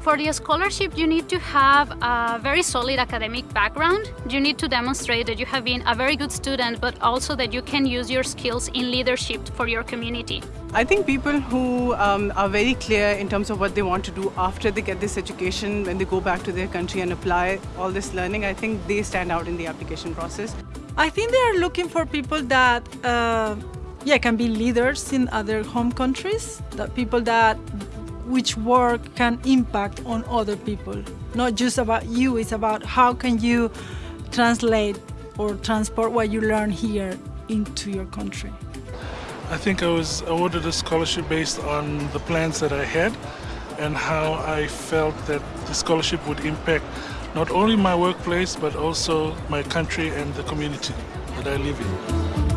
For the scholarship, you need to have a very solid academic background. You need to demonstrate that you have been a very good student, but also that you can use your skills in leadership for your community. I think people who um, are very clear in terms of what they want to do after they get this education, when they go back to their country and apply all this learning, I think they stand out in the application process. I think they are looking for people that, uh, yeah, can be leaders in other home countries, that people that which work can impact on other people. Not just about you, it's about how can you translate or transport what you learn here into your country. I think I was awarded a scholarship based on the plans that I had and how I felt that the scholarship would impact not only my workplace but also my country and the community that I live in.